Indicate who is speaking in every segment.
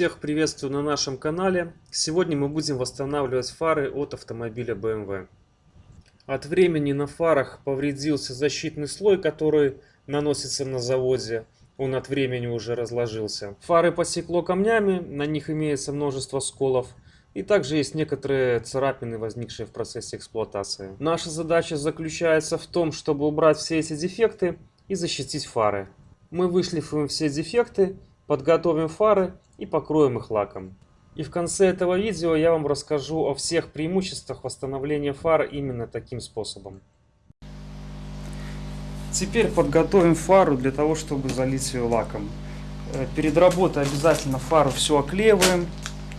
Speaker 1: Всех приветствую на нашем канале. Сегодня мы будем восстанавливать фары от автомобиля BMW. От времени на фарах повредился защитный слой, который наносится на заводе. Он от времени уже разложился. Фары посекло камнями, на них имеется множество сколов. И также есть некоторые царапины, возникшие в процессе эксплуатации. Наша задача заключается в том, чтобы убрать все эти дефекты и защитить фары. Мы вышлифуем все дефекты, подготовим фары и покроем их лаком. И в конце этого видео я вам расскажу о всех преимуществах восстановления фар именно таким способом. Теперь подготовим фару для того, чтобы залить ее лаком. Э, перед работой обязательно фару все оклеиваем,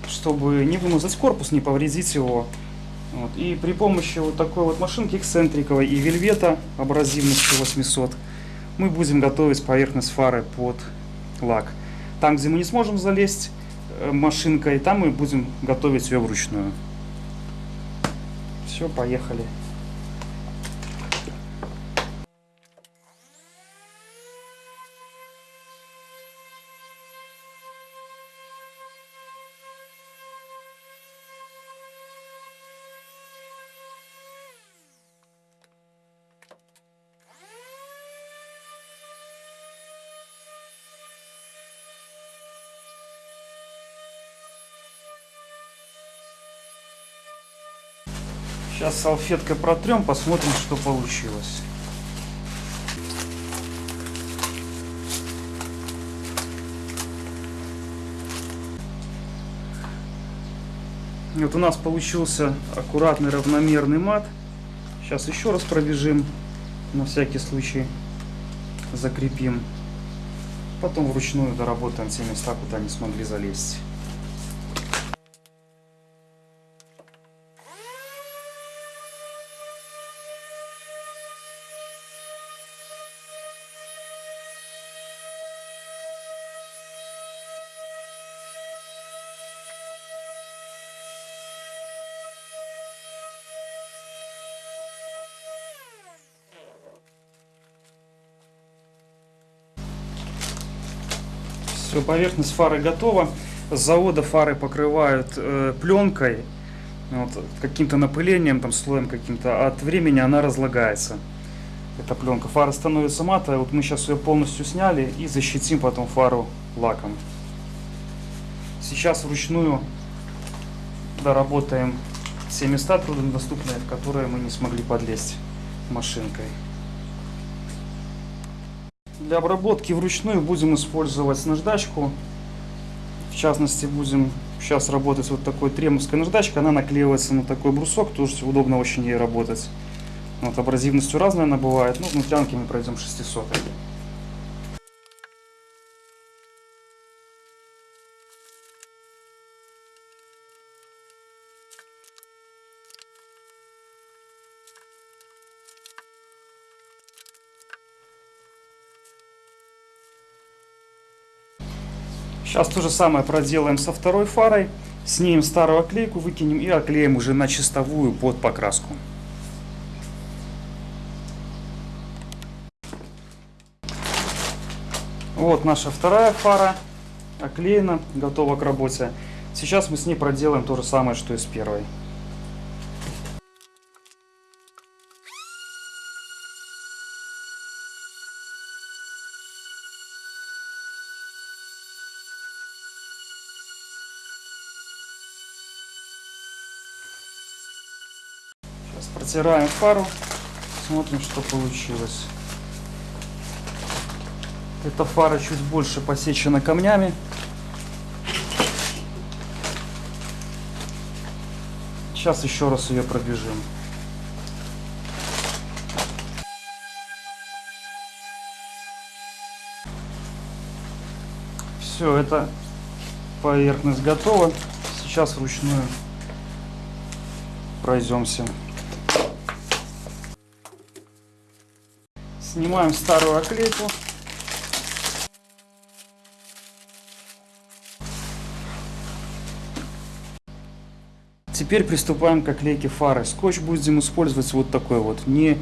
Speaker 1: чтобы не вымазать корпус, не повредить его. Вот. И при помощи вот такой вот машинки эксцентриковой и вельвета абразивностью 800 мы будем готовить поверхность фары под лак. Там, где мы не сможем залезть э, машинкой, там мы будем готовить ее вручную. Все, поехали. Сейчас салфеткой протрем, посмотрим, что получилось. Вот у нас получился аккуратный равномерный мат. Сейчас еще раз пробежим, на всякий случай закрепим. Потом вручную доработаем те места, куда не смогли залезть. Все, поверхность фары готова. С завода фары покрывают э, пленкой, вот, каким-то напылением, там, слоем каким-то. От времени она разлагается. Эта пленка. Фара становится матовой. Вот мы сейчас ее полностью сняли и защитим потом фару лаком. Сейчас вручную доработаем все места труднодоступные, в которые мы не смогли подлезть машинкой. Для обработки вручную будем использовать наждачку. В частности, будем сейчас работать вот такой тремовской наждачкой. Она наклеивается на такой брусок, тоже удобно очень ей работать. Вот, абразивностью разная она бывает. Ну, внутрянки мы пройдем 600. Сейчас то же самое проделаем со второй фарой. Снимем старую оклейку, выкинем и оклеим уже на чистовую под покраску. Вот наша вторая фара оклеена, готова к работе. Сейчас мы с ней проделаем то же самое, что и с первой. Протираем фару, смотрим, что получилось. Эта фара чуть больше посечена камнями. Сейчас еще раз ее пробежим. Все, это поверхность готова. Сейчас вручную пройдемся. Снимаем старую оклейку. Теперь приступаем к оклейке фары. Скотч будем использовать вот такой вот. Не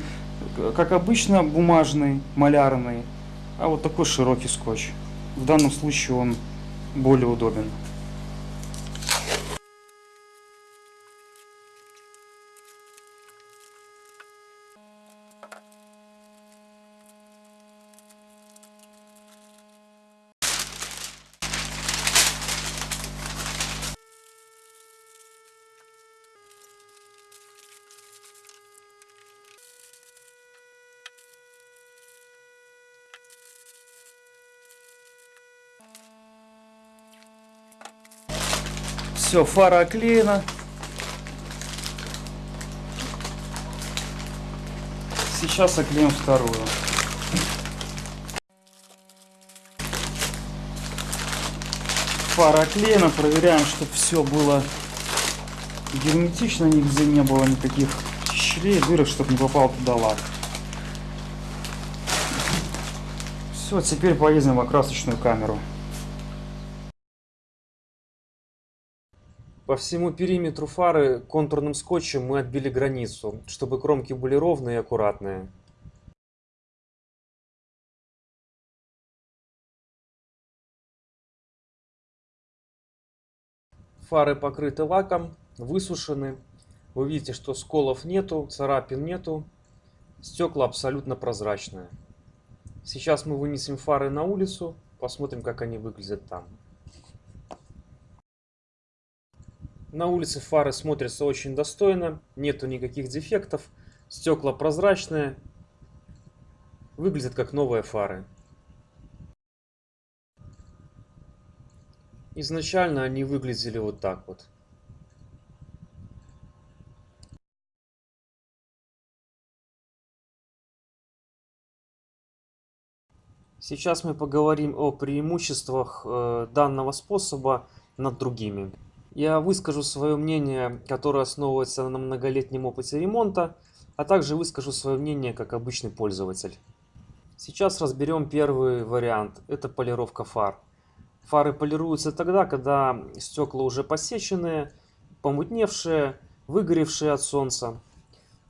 Speaker 1: как обычно бумажный, малярный, а вот такой широкий скотч. В данном случае он более удобен. Все, фара оклеена. Сейчас оклеим вторую. Фара оклеена, проверяем, чтобы все было герметично, нигде не было никаких щелей, дырок, чтобы не попал туда лак. Все, теперь поедем в окрасочную камеру.
Speaker 2: По всему периметру фары контурным скотчем мы отбили границу, чтобы кромки были ровные и аккуратные. Фары покрыты лаком, высушены. Вы видите, что сколов нету, царапин нету. Стекла абсолютно прозрачные. Сейчас мы вынесем фары на улицу, посмотрим, как они выглядят там. На улице фары смотрятся очень достойно, нету никаких дефектов, стекла прозрачные, выглядят как новые фары. Изначально они выглядели вот так вот. Сейчас мы поговорим о преимуществах э, данного способа над другими. Я выскажу свое мнение, которое основывается на многолетнем опыте ремонта, а также выскажу свое мнение как обычный пользователь. Сейчас разберем первый вариант. Это полировка фар. Фары полируются тогда, когда стекла уже посеченные, помутневшие, выгоревшие от солнца.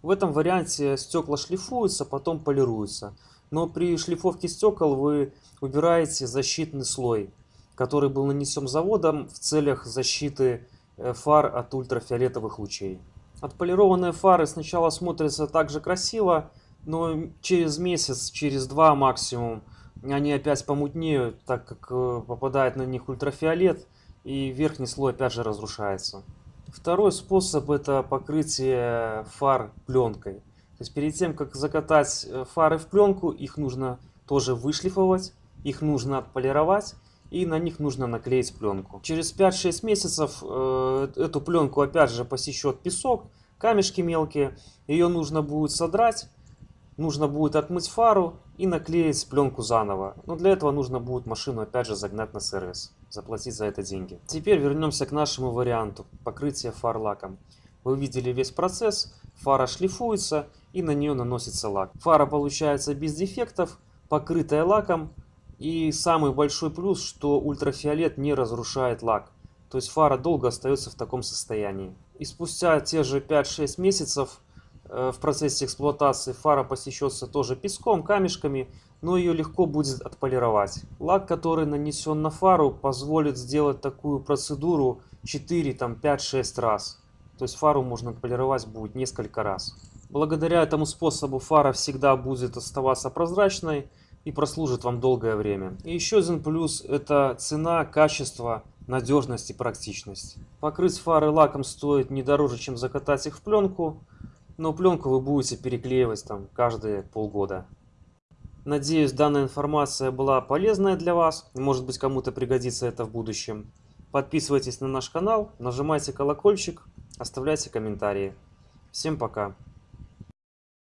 Speaker 2: В этом варианте стекла шлифуются, потом полируются. Но при шлифовке стекол вы убираете защитный слой, который был нанесен заводом в целях защиты э, фар от ультрафиолетовых лучей. Отполированные фары сначала смотрятся также красиво, но через месяц, через два максимум, они опять помутнеют, так как э, попадает на них ультрафиолет, и верхний слой опять же разрушается. Второй способ это покрытие фар пленкой. То есть перед тем, как закатать э, фары в пленку, их нужно тоже вышлифовать, их нужно отполировать и на них нужно наклеить пленку. Через 5-6 месяцев э, эту пленку опять же посещет песок, камешки мелкие, ее нужно будет содрать, нужно будет отмыть фару и наклеить пленку заново. Но для этого нужно будет машину опять же загнать на сервис, заплатить за это деньги. Теперь вернемся к нашему варианту покрытия фар лаком. Вы видели весь процесс, фара шлифуется и на нее наносится лак. Фара получается без дефектов, покрытая лаком. И самый большой плюс, что ультрафиолет не разрушает лак. То есть фара долго остается в таком состоянии. И спустя те же 5-6 месяцев э, в процессе эксплуатации фара посещется тоже песком, камешками, но ее легко будет отполировать. Лак, который нанесен на фару, позволит сделать такую процедуру 4, 5-6 раз. То есть фару можно полировать будет несколько раз. Благодаря этому способу фара всегда будет оставаться прозрачной и прослужит вам долгое время. И еще один плюс это цена, качество, надежность и практичность. Покрыть фары лаком стоит не дороже, чем закатать их в пленку, но пленку вы будете переклеивать там каждые полгода. Надеюсь, данная информация была полезная для вас. Может быть, кому-то пригодится это в будущем. Подписывайтесь на наш канал, нажимайте колокольчик, оставляйте комментарии. Всем пока!